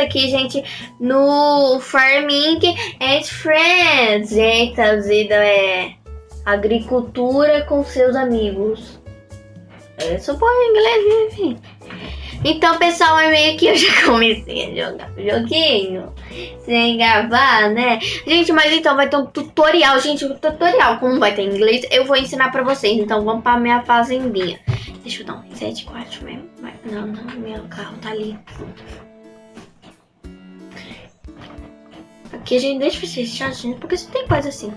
aqui, gente, no Farming and Friends. Gente, traduzido é agricultura com seus amigos. É só por inglês, enfim. Então, pessoal, é meio que eu já comecei a jogar joguinho sem gravar, né? Gente, mas então vai ter um tutorial, gente, um tutorial. Como vai ter inglês, eu vou ensinar pra vocês. Então, vamos pra minha fazendinha. Deixa eu dar um reset 4 mesmo. Não, não, meu carro tá ali. Aqui a gente deixa vocês chatinhos, porque você tem coisa assim.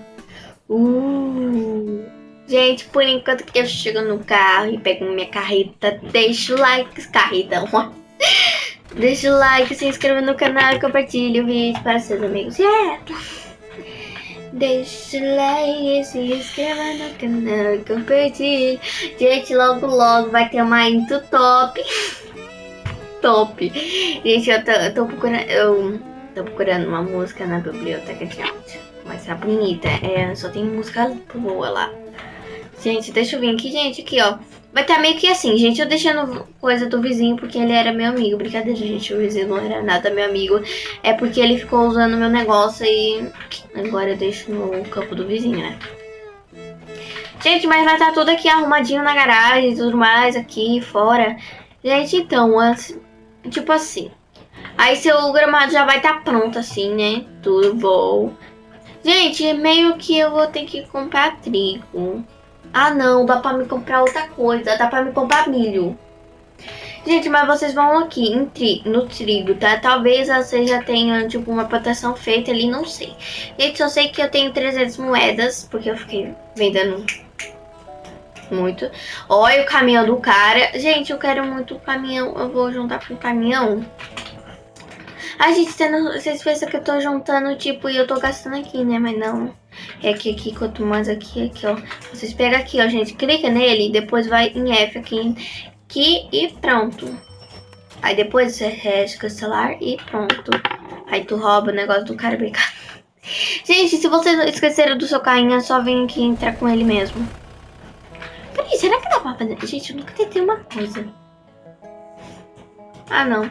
Uh... Gente, por enquanto que eu chego no carro e pego minha carreta, deixa o like, carreta, deixa o like, se inscreva no canal e compartilhe o vídeo para seus amigos. Yeah! Deixa o like, se inscreva no canal e compartilhe. Gente, logo logo vai ter uma intro top. top. Gente, eu tô, eu tô procurando, eu tô procurando uma música na biblioteca de áudio. Mas tá bonita, é, só tem música boa lá. Gente, deixa eu vir aqui, gente, aqui, ó. Vai tá meio que assim, gente, eu deixando coisa do vizinho porque ele era meu amigo. Brincadeira, gente, o vizinho não era nada meu amigo. É porque ele ficou usando meu negócio e agora eu deixo no campo do vizinho, né? Gente, mas vai estar tá tudo aqui arrumadinho na garagem e tudo mais, aqui fora. Gente, então, tipo assim. Aí seu gramado já vai estar tá pronto assim, né? Tudo bom. Gente, meio que eu vou ter que comprar trigo. Ah, não, dá pra me comprar outra coisa. Dá pra me comprar milho. Gente, mas vocês vão aqui tri, no trigo, tá? Talvez vocês já tenham, tipo, uma proteção feita ali, não sei. Gente, só sei que eu tenho 300 moedas, porque eu fiquei vendendo muito. Olha o caminhão do cara. Gente, eu quero muito o caminhão. Eu vou juntar com o caminhão. A gente, vocês pensam que eu tô juntando, tipo, e eu tô gastando aqui, né? Mas não. É que aqui, quanto mais aqui, aqui, ó. Vocês pegam aqui, ó, gente. Clica nele, depois vai em F aqui, aqui e pronto. Aí depois você rege cancelar e pronto. Aí tu rouba o negócio do cara brincar. Gente, se vocês esqueceram do seu carrinho, é só vir aqui entrar com ele mesmo. Peraí, será que dá pra fazer? Gente, eu nunca tentei uma coisa. Ah, não.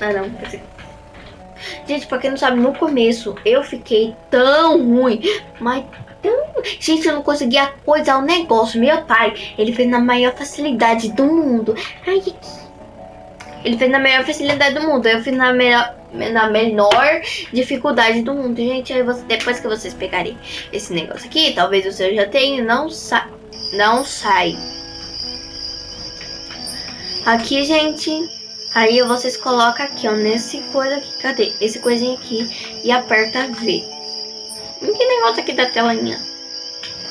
Ah, não. Gente, pra quem não sabe, no começo eu fiquei tão ruim, mas tão... Gente, eu não conseguia coisar o negócio. Meu pai, ele fez na maior facilidade do mundo. Ai, ele fez na maior facilidade do mundo. Eu fiz na melhor, na menor dificuldade do mundo. Gente, aí você, depois que vocês pegarem esse negócio aqui, talvez o seu já tenha, não, sa não sai. Aqui, gente, Aí vocês colocam aqui, ó, nesse coisa aqui, cadê? Esse coisinho aqui e aperta V. Que negócio aqui da telinha?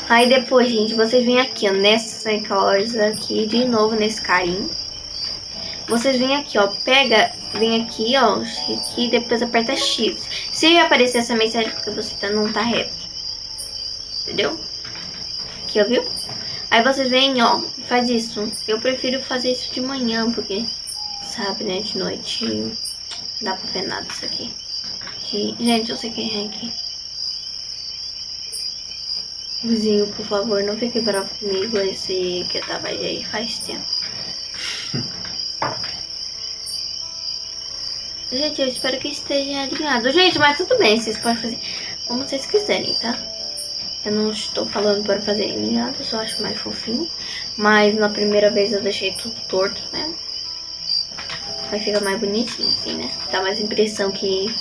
Aí depois, gente, vocês vêm aqui, ó, nessa coisa aqui, de novo nesse carinho. Vocês vêm aqui, ó, pega, vem aqui, ó, aqui, depois aperta X. Se aparecer essa mensagem porque você tá, não tá reto. Entendeu? Aqui, ó, viu? Aí vocês vêm, ó, faz isso. Eu prefiro fazer isso de manhã, porque sabe, né? De noite dá pra ver nada isso aqui. aqui. Gente, eu sei quem é aqui. Vizinho, por favor, não fique bravo comigo. Esse que eu tava aí faz tempo. Gente, eu espero que esteja alinhado. Gente, mas tudo bem, vocês podem fazer como vocês quiserem, tá? Eu não estou falando para fazer alinhado, só acho mais fofinho. Mas na primeira vez eu deixei tudo torto, né? Vai ficar mais bonitinho assim, né? Dá mais impressão que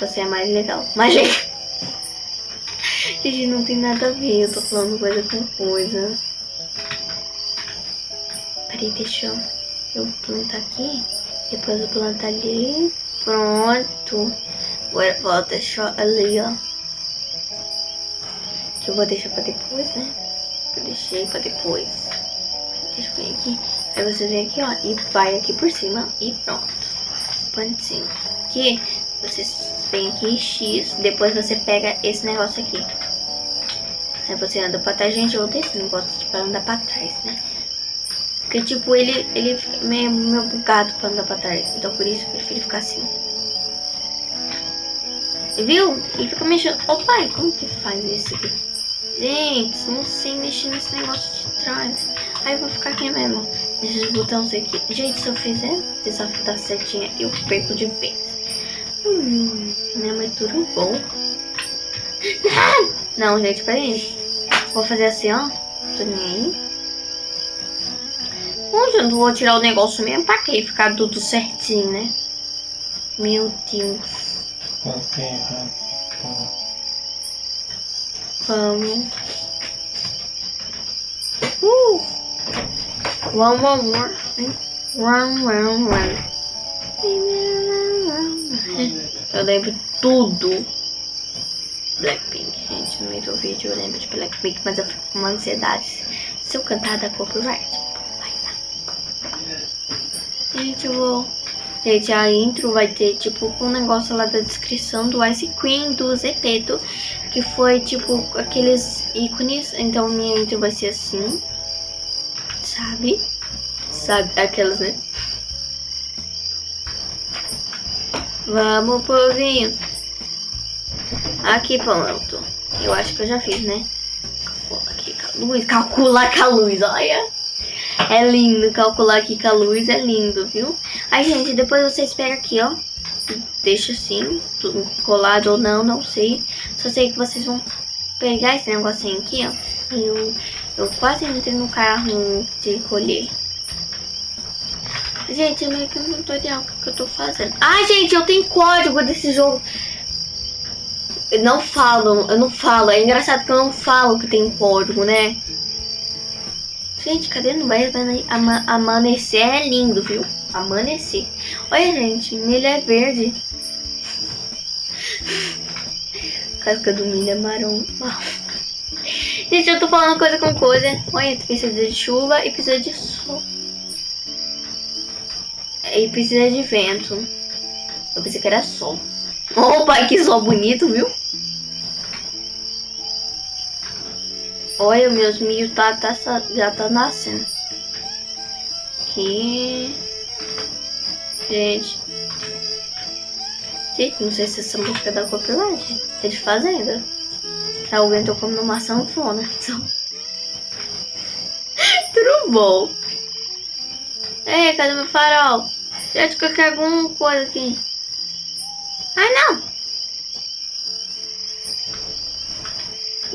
você é mais legal. Mas, gente... gente, não tem nada a ver. Eu tô falando coisa com coisa. Peraí, deixa eu, plantar aqui. Depois eu plantar ali. Pronto. Agora vou deixar ali, ó. Que eu vou deixar pra depois, né? Eu deixei pra depois. Deixa eu ver aqui. Aí você vem aqui, ó, e vai aqui por cima e pronto. Pontinho. Aqui, você vem aqui X, depois você pega esse negócio aqui. Aí você anda pra trás, gente, eu odeio esse negócio de pra andar pra trás, né? Porque, tipo, ele, ele fica meio, meio bugado pra andar pra trás. Então, por isso, eu prefiro ficar assim. Viu? Ele fica mexendo. Ô, pai, como que faz isso aqui? Gente, não sei mexer nesse negócio de trás. Aí eu vou ficar aqui mesmo. Esses botões aqui. Gente, se eu fizer desafio da setinha, eu perco de vez. Hum, minha mãe tudo bom. Não, gente, peraí. Vou fazer assim, ó. Tô nem aí. Onde eu vou tirar o negócio mesmo? Pra quê? Ficar tudo certinho, né? Meu Deus. Vamos. Uh! One more more. Run, run, run. Eu lembro tudo. Blackpink, gente. No meio do vídeo eu lembro de Blackpink, mas eu fico com uma ansiedade. Se eu cantar da copyright, vai. Gente, eu vou. Gente, a intro vai ter, tipo, um negócio lá da descrição do Ice Cream, do Zepeto, que foi, tipo, aqueles ícones. Então, minha intro vai ser assim, sabe? Sabe, aquelas, né? Vamos, povinho. Aqui, pronto. Eu acho que eu já fiz, né? Calcula aqui com a luz. Calcular com a luz, olha. É lindo. Calcular aqui com a luz é lindo, viu? Aí, gente, depois vocês pegam aqui, ó. Deixa assim, colado ou não, não sei. Só sei que vocês vão pegar esse negocinho aqui, ó. Eu, eu quase entrei no carro de colher. Gente, é meio que um tutorial que eu tô fazendo. Ai, gente, eu tenho código desse jogo. Eu não falo, eu não falo. É engraçado que eu não falo que tem código, né? Gente, cadê no vai ama amanhecer? É lindo, viu? Amanhecer. Olha, gente, milho é verde. Casca do milho é marrom. Gente, eu tô falando coisa com coisa. Olha, precisa de chuva e precisa de sol. E precisa de vento. Eu pensei que era sol. Opa, que sol bonito, viu? Olha, meus milho tá, tá, já tá nascendo. Aqui. Gente. Gente, não sei se essa música é da copyright. É de fazenda. Alguém tocou numa sanfona. Então... Tudo bom. Ei, cadê meu farol? Gente, que eu quero alguma coisa aqui. Ai, não.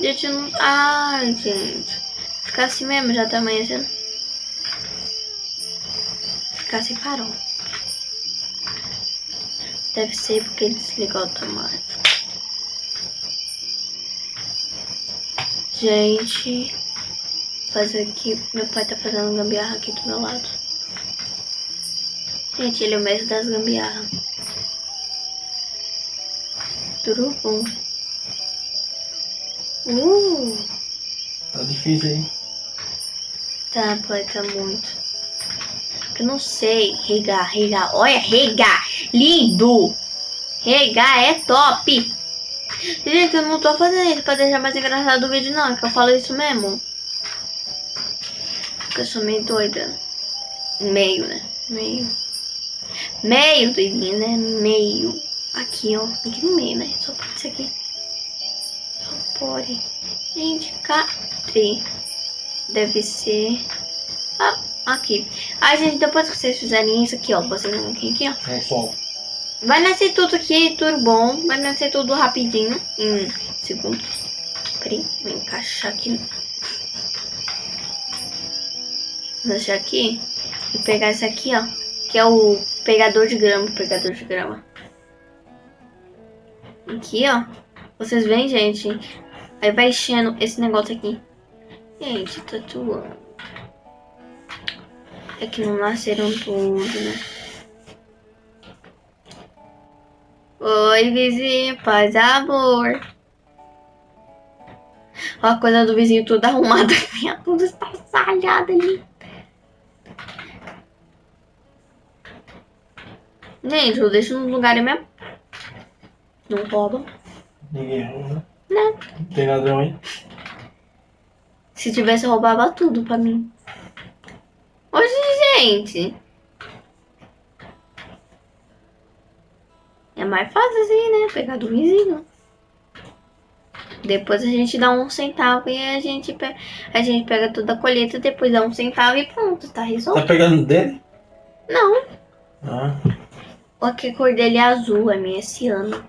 Gente, não... Ai, gente. Ficar assim mesmo, já tá amanhecendo. Ficar sem farol. Deve ser porque desligou automático. Gente, fazer aqui. Meu pai tá fazendo gambiarra aqui do meu lado. Gente, ele é o mestre das gambiarras. Tudo bom. Uh! Tá difícil aí. Tá, pai, tá muito. Eu não sei. Regar, regar. Olha, regar. Lindo. Regar é top. Gente, eu não tô fazendo isso pra deixar mais engraçado o vídeo, não. É que eu falo isso mesmo. Porque eu sou meio doida. Meio, né? Meio. Meio doidinha, né? Meio. Aqui, ó. Aqui no meio, né? Só pode ser aqui. Só pode. Gente, cadê? Deve ser... Ah, aqui. Ai, gente, depois que vocês fizerem isso aqui, ó. Vocês vão aqui, aqui, ó. É sol. Vai nascer tudo aqui, tudo bom. Vai nascer tudo rapidinho. Em segundos. Peraí, vou encaixar aqui. Vou deixar aqui. E pegar esse aqui, ó. Que é o pegador de grama. Pegador de grama. Aqui, ó. Vocês veem, gente? Aí vai enchendo esse negócio aqui. Gente, tatuando. É que não nasceram todos, né? Oi, vizinho, paz amor. Ó a coisa do vizinho toda arrumada. Tudo estraçalhado ali. Gente, eu deixo no lugar mesmo. Não rouba. Ninguém rouba. Não. Não tem ladrão aí. Se tivesse, roubava tudo pra mim. Hoje, gente. É mais fácil assim, né? Pegar do vizinho. Depois a gente dá um centavo e a gente, pe- a gente pega toda a colheita, depois dá um centavo e pronto, tá Tá resolvido. pegando dele? Não, Ah, Olha que a cor dele é azul, a minha é ciano.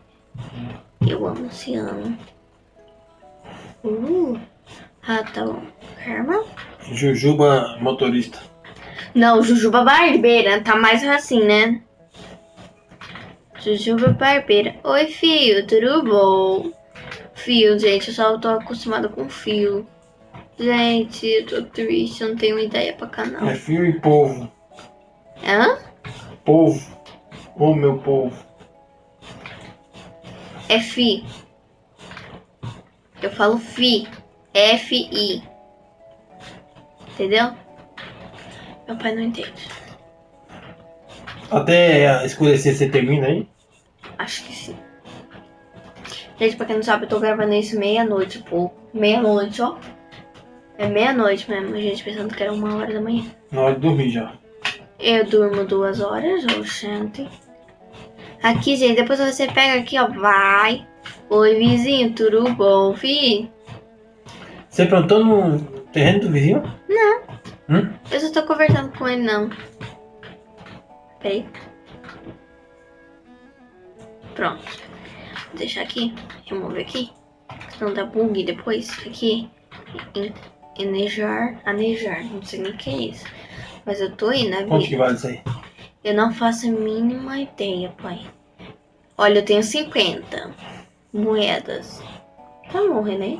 Eu amo ciano. Uh, ah, tá bom. Karma? Jujuba motorista. Não, Jujuba Barbeira, tá mais assim, né? Jujuba Barbeira. Oi, Fio, tudo bom? Fio, gente, eu só tô acostumada com fio. Gente, eu tô triste, eu não tenho ideia pra canal. É fio e povo. Hã? Povo. Ô meu povo. É Fi. Eu falo Fi. F-I. Entendeu? Meu pai não entende. Até escurecer você termina aí? Acho que sim. Gente, pra quem não sabe, eu tô gravando isso meia-noite, pô. Meia-noite, ó. É meia-noite mesmo, gente, pensando que era uma hora da manhã. Na hora de dormir já. Eu durmo duas horas, oxente. Aqui, gente, depois você pega aqui, ó. Vai. Oi, vizinho, tudo bom, fi? Você plantou no terreno do vizinho? Não. Hum? Eu só tô conversando com ele, não. Peraí. Pronto. Vou deixar aqui. Remover aqui. Senão dá bug depois. Aqui. Enejar. Anejar. Não sei nem o que é isso. Mas eu tô indo na Quanto que vale isso aí? Eu não faço a mínima ideia, pai. Olha, eu tenho 50 moedas. Tá bom, Renê?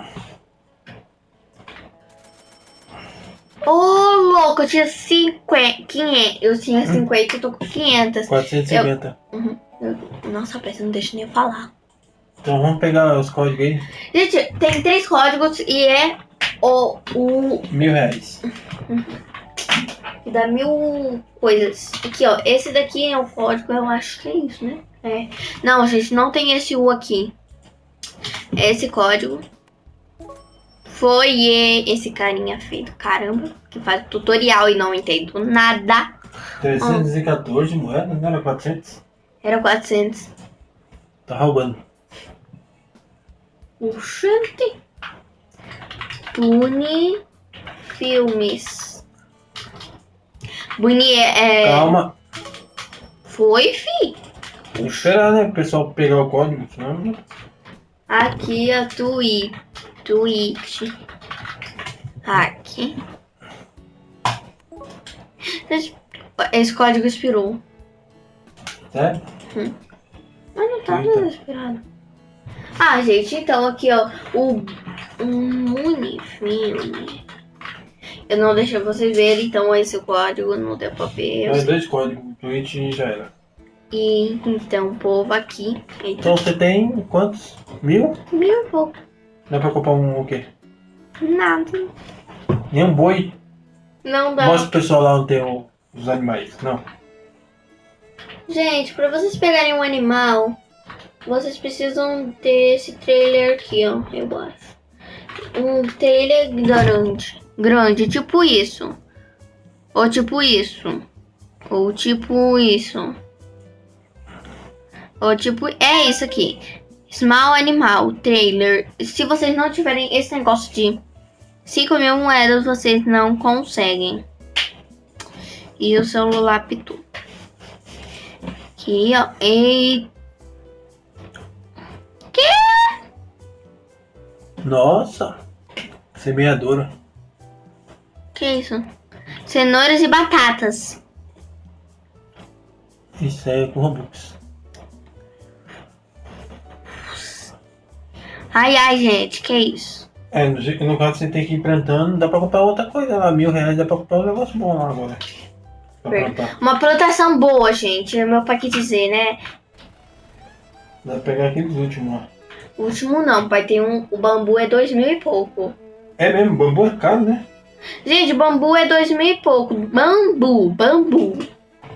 Ô, louco, eu tinha 50. 500. Eu tinha 50 eu tô com 500. 450. Uhum. Nossa, a peça não deixa nem eu falar. Então vamos pegar os códigos aí. Gente, tem três códigos e é o, o Mil reais. que dá mil coisas. Aqui, ó. Esse daqui é o código, eu acho que é isso, né? É. Não, gente, não tem esse U aqui. É esse código. Foi e- esse carinha feito, caramba, que faz tutorial e não entendo nada. 314 moedas, não era 400? Era 400. Tá roubando. Oxente. Tune Filmes. Boni é. Calma. Foi, fi. Tem que esperar, né? O pessoal pegar o código. Senão... Aqui a Twitch. Twitch. Aqui. Esse código expirou. Sério? Mas não tá Eita. desesperado. Ah, gente, então aqui, ó. O um Unifilme. Eu não deixei vocês verem, então esse código não deu pra ver. sei. dois códigos. Twitch e já era. E então, o povo aqui. Eita, Então você tem quantos? Mil? mil e pouco. Dá pra comprar um o quê? Nada. Nem um boi? Não dá. Mostra pro pessoal lá onde tem o- os animais. Não. Gente, pra vocês pegarem um animal, vocês precisam ter esse trailer aqui, ó, eu acho. Um trailer grande. Grande, tipo isso. Ou tipo isso. Ou tipo isso. Ou tipo, é isso aqui. Small Animal Trailer. Se vocês não tiverem esse negócio de 5 mil moedas, vocês não conseguem. E o celular pitou. Aqui, ó. E. Nossa. Semeadora. Que isso? Cenouras e batatas. Isso é com Robux. Ai, ai, gente, que isso? É, no caso você tem que ir plantando, dá pra comprar outra coisa lá, mil reais, dá pra comprar um negócio bom lá agora. Pra Ver- plantar. Uma proteção boa, gente. É meu pai que dizer, né? Dá pra pegar aqueles últimos. O último não, pai. Tem um. O bambu é dois mil e pouco. É mesmo, bambu é caro, né? Gente, bambu é dois mil e pouco. Bambu, bambu.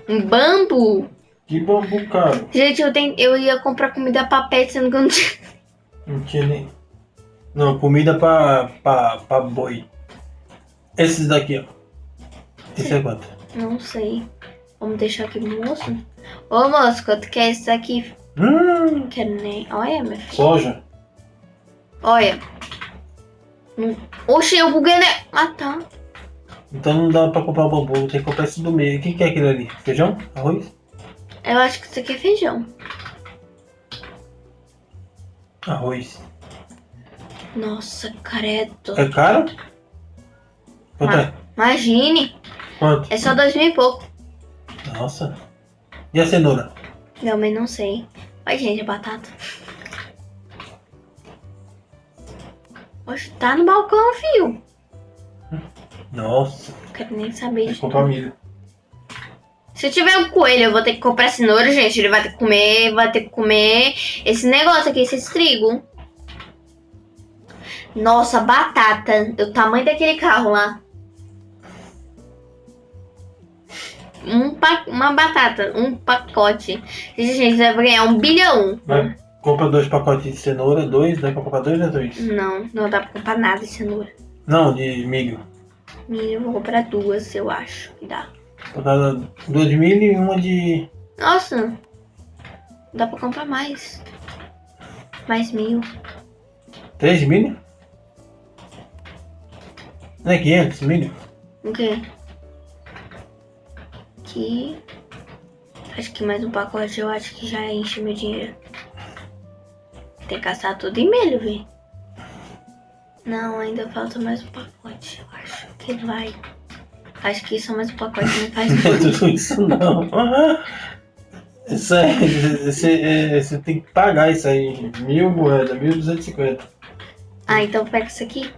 Um bambu. Que bambu caro. Gente, eu, tenho, eu ia comprar comida pra pet, sendo que eu não tinha. Não tinha nem. Não, comida pra, pra, pra boi. Esses daqui, ó. Esse é quanto? Não sei. Vamos deixar aqui, moço. Ô, moço, quanto que é isso aqui? Hum, Não quero nem. Olha, meu filho. soja. Olha. Hum. Oxe, eu buguei, né? Ah, tá. Então não dá pra comprar o bambu, tem que comprar esse do meio. O que, que é aquele ali? Feijão? Arroz? Eu acho que isso aqui é feijão. Arroz. Nossa, credo. É caro? Quanto é? Imagine. Quanto? É só dois mil e pouco. Nossa. E a cenoura? Realmente não sei. Olha, gente, a batata. Oxe, tá no balcão, fio. Nossa. Não quero nem saber Tem comprar milho. Se eu tiver um coelho, eu vou ter que comprar cenoura, gente. Ele vai ter que comer, vai ter que comer esse negócio aqui, esse trigo. Nossa, batata. O tamanho daquele carro lá. Um pa- uma batata, um pacote. Gente, vai ganhar um bilhão. Vai, compra dois pacotes de cenoura, dois, dá pra comprar dois ou dois? Não, não dá pra comprar nada de cenoura. Não, de milho. Milho, eu vou comprar duas, eu acho que dá. Comprar duas de milho e uma de. Nossa, dá pra comprar mais. Mais mil. Três de milho? Não é 500 milho? O quê? Aqui. Acho que mais um pacote eu acho que já enche meu dinheiro. Tem que gastar tudo em milho, vi. Não, ainda falta mais um pacote. Eu acho que vai. Acho que só mais um pacote não faz é tudo. isso não. Isso aí, você, é, você tem que pagar isso aí. Mil moedas, mil duzentos e cinquenta. Ah, então pega isso aqui.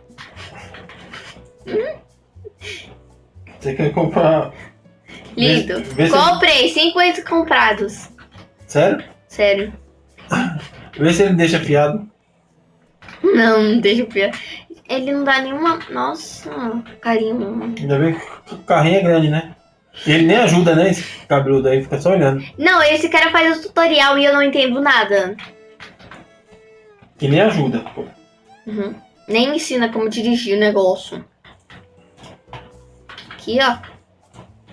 Você quer comprar. Lindo. Vê- vê Comprei 50 comprados. Sério? Sério. Vê se ele deixa fiado. Não, não deixa pior. Ele não dá nenhuma. Nossa, carinho. Ainda bem que o carrinho é grande, né? E ele nem ajuda, né? Esse cabeludo aí, fica só olhando. Não, esse cara faz o tutorial e eu não entendo nada. E nem ajuda. pô. Uhum. Nem ensina como dirigir o negócio. Aqui, ó.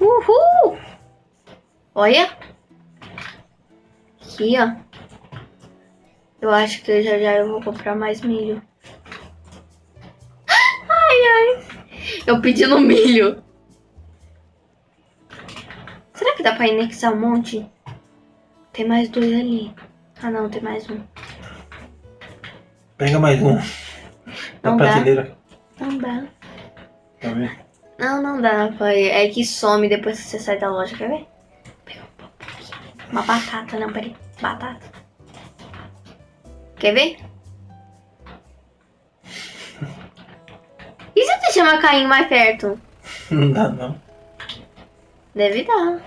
Uhul! Olha. Aqui, ó. Eu acho que já já eu vou comprar mais milho. Ai, ai. Eu pedi no milho. Será que dá pra anexar um monte? Tem mais dois ali. Ah, não, tem mais um. Pega mais um. Não dá. prateleira. Não dá. Tá vendo? Não, não dá, pai. É que some depois que você sai da loja, quer ver? Um. Uma batata, não, peraí. Batata. Quer ver? E se você chamar Caim mais perto? Não dá não. Deve dar.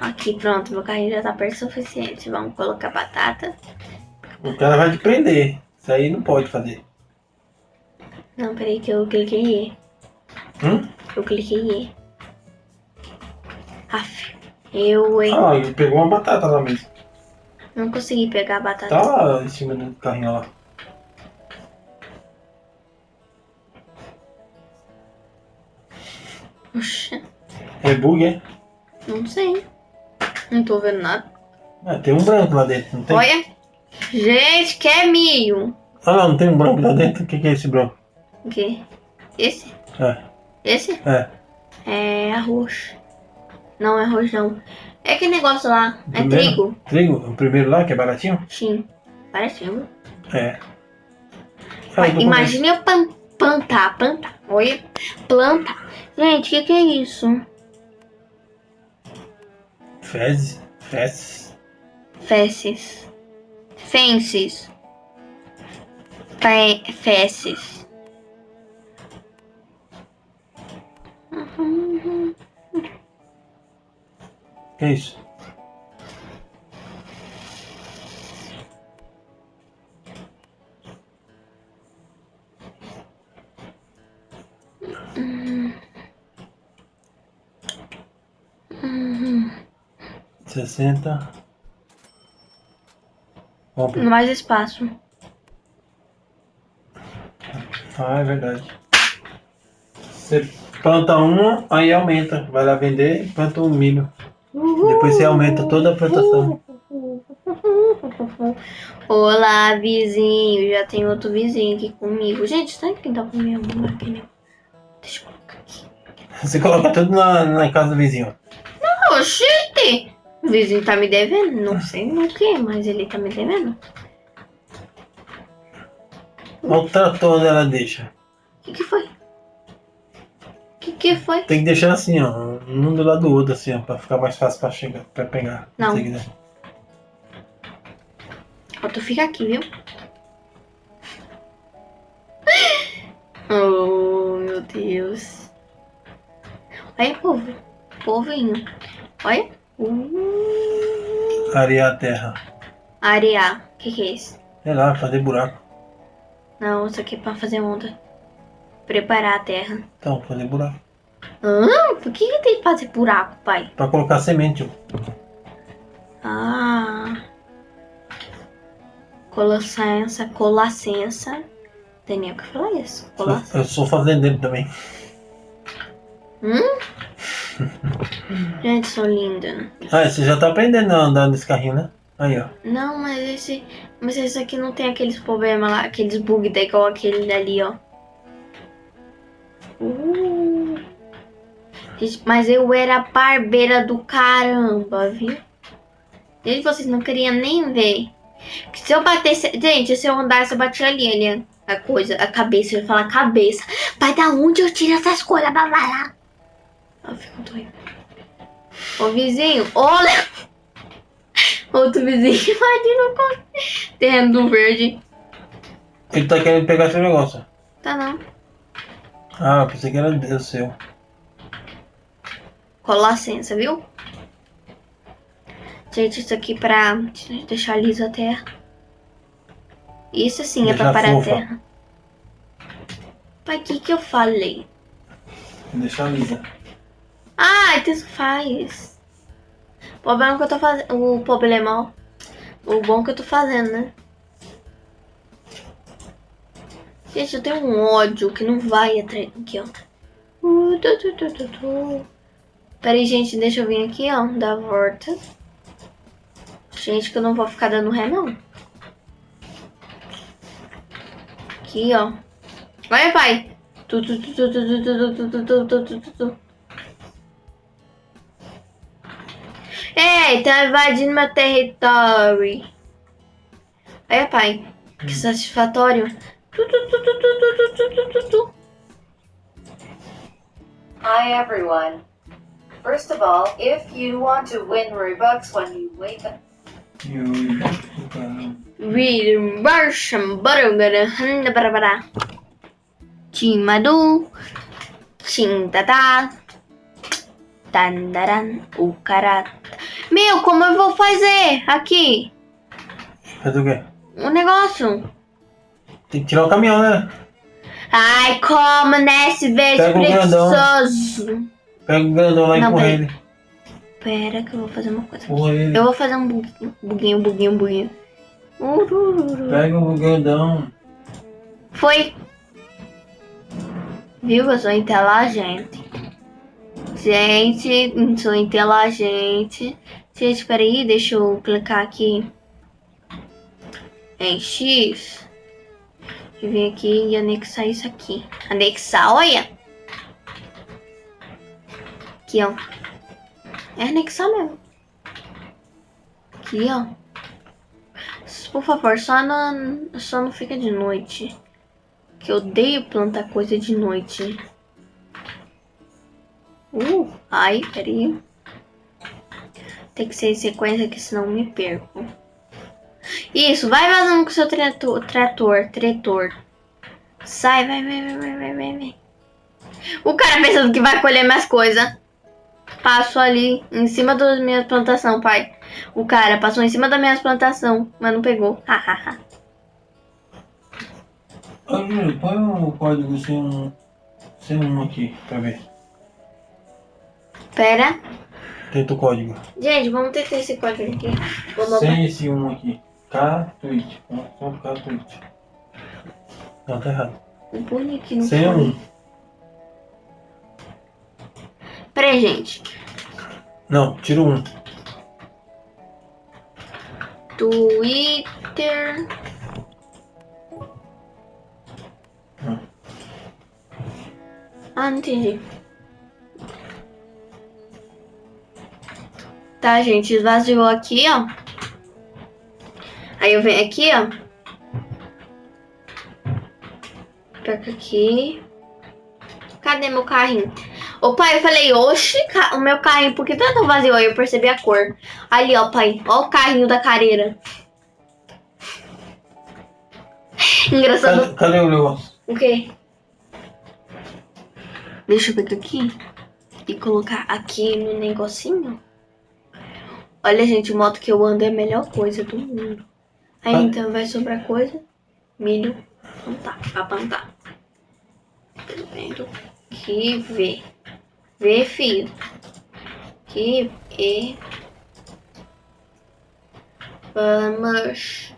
Aqui, pronto. Meu carrinho já tá perto o suficiente. Vamos colocar batata. O cara vai te prender. Isso aí não pode fazer. Não, peraí que eu cliquei em. Hum? Eu cliquei em. Aff. Eu? Ah, ele pegou uma batata lá mesmo. Não consegui pegar a batata. Tá lá em cima do carrinho lá. Oxa. É bug, é? Não sei. Não tô vendo nada. Ah, tem um branco lá dentro, não tem? Olha. Gente, que é milho. Ah, não, não tem um branco lá dentro? O que, que é esse branco? O quê? Esse? É, Esse? é. É arroz. Não é arroz, não. É aquele negócio lá. É Primeiro? trigo. Trigo? O primeiro lá, que é baratinho? Sim. Parece trigo. É. Com imagine eu pan- plantar, plantar. Olha. Planta. Gente, o que, que é isso? Fezes. Fezes. Fezes. Fences. Fe fezes. Que é isso? 60. Compra. Mais espaço. Ah, é verdade. Você planta uma, aí aumenta. Vai lá vender, planta um milho. Depois você aumenta toda a plantação. Olá, vizinho. Já tem outro vizinho aqui comigo. Gente, sabe quem tá com minha máquina? Deixa eu colocar aqui. Você coloca tudo na, na casa do vizinho. Oxente! O vizinho tá me devendo. Não sei o que, mas ele tá me devendo. Olha o trator onde ela deixa. O que, que foi? O que, que foi? Tem que deixar assim, ó. Um do lado do outro, assim, ó. Pra ficar mais fácil pra, chegar, pra pegar. Não. Se quiser. Ó, tu fica aqui, viu? Oh, meu Deus. Olha, povo. Povinho. Olha. Uh, Arear a terra. arear. O que, que é isso? Sei lá, fazer buraco. Não, isso aqui é pra fazer onda. Preparar a terra. Então, fazer buraco. Por que, que tem que fazer buraco, pai? Pra colocar semente. Ah. Com licença. Tem nem o que falar isso. Eu sou fazendeiro também. Hum? Gente, sou linda. Ah, você já tá aprendendo a andar nesse carrinho, né? Aí, ó. Não, mas esse. Mas esse aqui não tem aqueles problemas lá, aqueles bugs da igual aquele dali, ó. Uh. Mas eu era barbeira do caramba, viu? Gente, vocês não queriam nem ver. Se eu batesse. Gente, se eu andasse, eu batia ali, ali. A coisa, a cabeça. Eu ia falar cabeça. Pai, da onde eu tiro essas coisas? Blá, blá, blá. Eu fico doida. Ô vizinho, olha! Outro vizinho invadindo o terreno do verde. Ele tá querendo pegar seu negócio. Tá não. Ah, eu pensei que era o seu. Licença, viu? Gente, isso aqui pra deixar lisa a terra. Isso sim é pra Deixar parar a fofa. terra. Pai, o que que eu falei? Deixa lisa. Ah, então isso faz. O problema que eu tô fazendo. O problema, ó. O bom que eu tô fazendo, né? Gente, eu tenho um ódio que não vai atrás. Aqui, ó. Uh, tu, tu, tu, tu. Pera aí, gente, deixa eu vir aqui, ó. Dar a volta. Gente, que eu não vou ficar dando ré, não. Aqui, ó. Vai, pai. Tu, tu, tu, tu, tu, tu, tu, tu, tu, tu, tu. Ei, tá invadindo meu território. Aí, pai. Que satisfatório. Hi everyone. First of all, if you want to win Robux when you wake up, you read Russian butter gonna handa bara bara. Chimadu, chindada, tandaran, o cara. Meu, como eu vou fazer aqui? Fazer o quê? Um negócio. Tem que tirar o caminhão, né? Ai, como nesse vez Pega o grandão. preguiçoso. Pega o grandão lá e empurra peraí. ele. Pera que eu vou fazer uma coisa. Ele. Eu vou fazer um buguinho, buguinho, buguinho, buguinho. Urururu. Pega o grandão. Foi. Viu? Eu sou inteligente. Gente, sou inteligente. Gente, peraí, deixa eu clicar aqui em X. E vir aqui e anexar isso aqui. Anexar, olha! Aqui, ó. É anexar mesmo. Aqui, ó. Por favor, só não, só não fica de noite. Que eu odeio plantar coisa de noite. Uh, ai, peraí. Tem que ser em sequência que senão me perco. Isso, vai vazando com o seu trator, trator, tretor. Sai, vai, vai, vai, vai, vai, vai. O cara pensando que vai colher mais coisa. Passo ali, em cima das minhas plantação, pai. O cara passou em cima da minha plantação, mas não pegou. Hahaha. Júlio, põe o código sem um. Sem um aqui, pra ver. Pera. Tenta o código. Gente, vamos tentar esse código aqui. Vou. Sem esse um aqui. K-Twitch. Só K-Twitch. Não, tá errado. O não Sem um. Peraí, gente. Não, tira um. Twitter. Ah, não entendi. Tá, gente, esvaziou aqui, ó. Aí eu venho aqui, ó. Pega aqui. Cadê meu carrinho? Ô pai, eu falei, oxe, o meu carrinho, por que tá tão vazio? Aí eu percebi a cor. Ali, ó, pai. Ó o carrinho da careira. Engraçado. Cadê, cadê o negócio? O quê? Deixa eu pegar aqui e colocar aqui no negocinho. Olha, gente, moto que eu ando é a melhor coisa do mundo. Aí Ah. então vai sobrar coisa. Milho. Plantar. Pra plantar. Vendo que vê. Vê, filho. Que e. Vamos.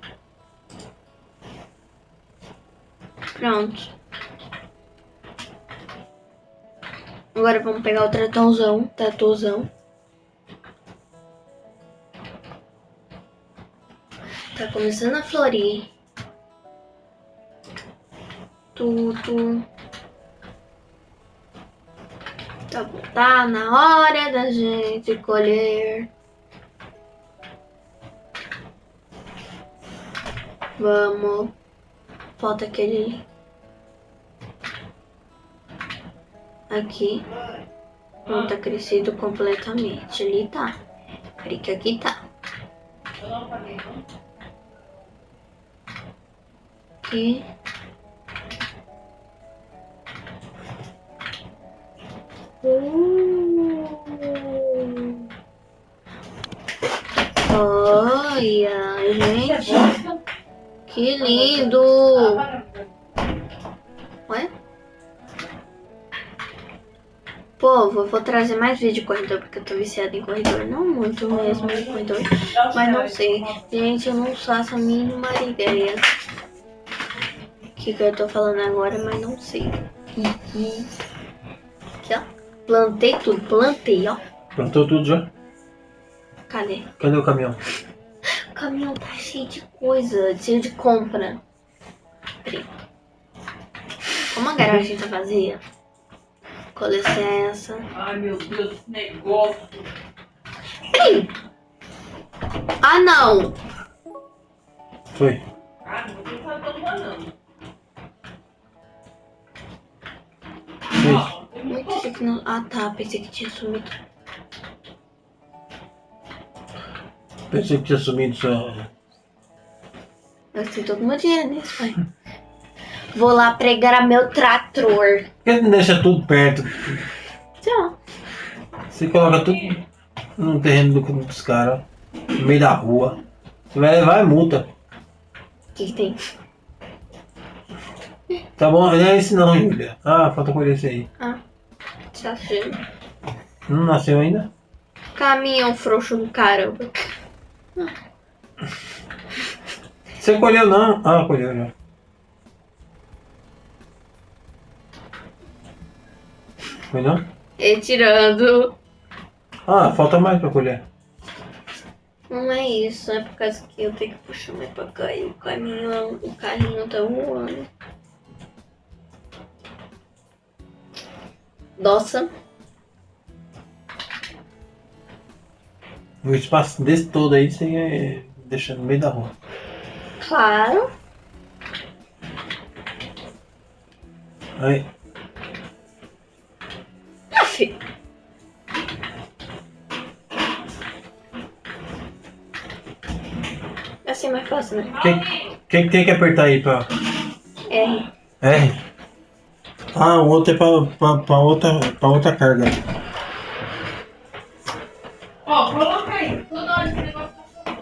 Pronto. Agora vamos pegar o tratãozão, tratozão. Tá começando a florir. Tudo. Tá tá na hora da gente colher. Vamos. Falta aquele aqui. Não tá crescido completamente. Ali tá. Que aqui tá. Aqui. Uh. Olha, gente. Que lindo. Ué? Pô, vou, vou trazer mais vídeo de corredor, porque eu tô viciada em corredor. Não muito mesmo em corredor, mas não sei. Gente, eu não faço a mínima ideia. O que, que eu tô falando agora, mas não sei. Aqui, ó. Plantei tudo, plantei, ó. Plantou tudo já? Cadê? Cadê o caminhão? O caminhão tá cheio de coisa, cheio de compra. Peraí. Como a garagem tá vazia? Com licença. Ai meu Deus, que negócio. Ah, não. Foi. Ah, não vou tá tomando. Não... Ah, tá. Pensei que tinha sumido. Pensei que tinha sumido só. Gastei todo o meu dinheiro nisso, pai. Vou lá pregar meu trator. Por que não deixa tudo perto? Tchau. Você coloca tudo no terreno do- dos caras, no meio da rua. Você vai levar multa. O que, que tem? Tá bom? Não é esse não, Júlia. Ah, falta colher esse aí. Ah, tá. Não nasceu ainda? Caminhão frouxo do caramba. Você colheu não? Ah, colheu já. Foi não? Retirando. Ah, falta mais pra colher. Não é isso, é por causa que eu tenho que puxar mais pra cá e o caminhão, o carrinho tá voando. Nossa, O espaço desse todo aí você ia deixar no meio da rua. claro. Aí, filho. Assim é mais fácil, né? quem, quem tem que apertar aí pra. R. R? Ah, o outro é pra, pra, pra outra, pra outra carga. Ó, coloca aí. Toda hora esse negócio tá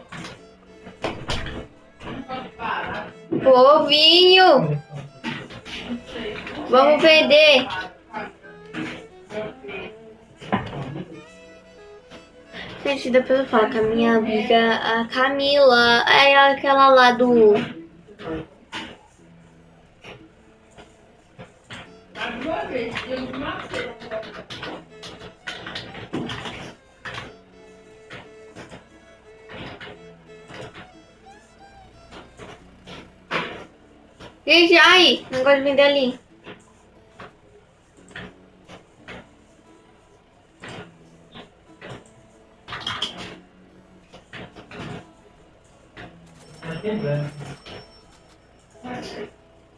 Não pode parar. Povinho, Não sei. vamos vender. Gente, depois eu falo que a minha amiga, a Camila, é aquela lá do. Gente, ai, negócio de vender ali. Tá quebrando.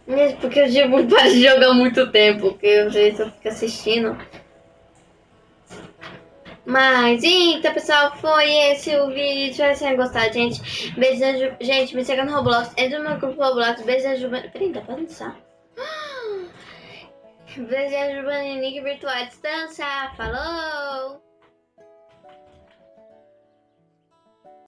Mesmo porque eu digo muito para de jogar muito tempo, porque eu já eu fico assistindo. Mas, então, pessoal, foi esse o vídeo. Espero que vocês tenham gostado, gente. Beijo, gente. Me siga no Roblox. Entra no meu grupo Roblox. Beijo, Peraí, dá pra dançar. Beijo, Nick Virtual Distância. Falou!